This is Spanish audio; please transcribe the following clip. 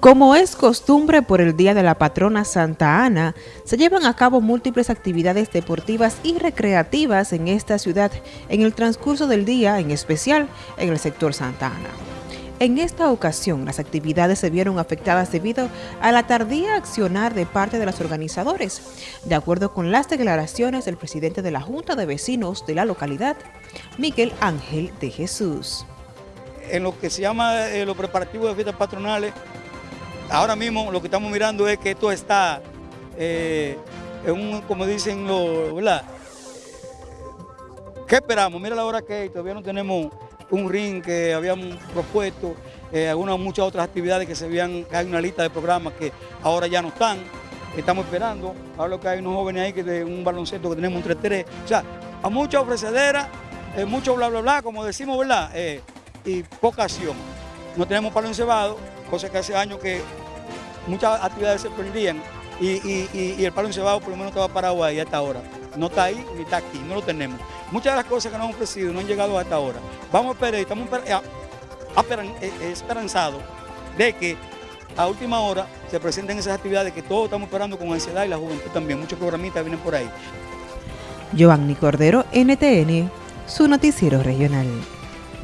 Como es costumbre por el Día de la Patrona Santa Ana, se llevan a cabo múltiples actividades deportivas y recreativas en esta ciudad en el transcurso del día, en especial en el sector Santa Ana. En esta ocasión, las actividades se vieron afectadas debido a la tardía accionar de parte de los organizadores, de acuerdo con las declaraciones del presidente de la Junta de Vecinos de la localidad, Miguel Ángel de Jesús. En lo que se llama eh, los preparativos de fiestas patronales, Ahora mismo lo que estamos mirando es que esto está eh, un, como dicen los, ¿verdad? ¿Qué esperamos? Mira la hora que hay, todavía no tenemos un ring que habíamos propuesto, eh, algunas muchas otras actividades que se habían, hay una lista de programas que ahora ya no están, estamos esperando, ahora que hay unos jóvenes ahí que de un baloncesto que tenemos un 3-3, o sea, a mucha ofrecedera, eh, mucho bla bla bla, como decimos, ¿verdad? y poca acción. No tenemos palo encebado, cosa que hace años que muchas actividades se perdían y, el palo encebado por lo menos estaba parado ahí hasta ahora. No está ahí ni está aquí, no lo tenemos. Muchas de las cosas que nos han ofrecido no han llegado hasta ahora. Vamos a esperar, estamos eh, eh, esperanzados de que a última hora se presenten esas actividades que todos estamos esperando con ansiedad y la juventud también. Muchos programistas vienen por ahí. Giovanni Cordero, NTN, su noticiero regional.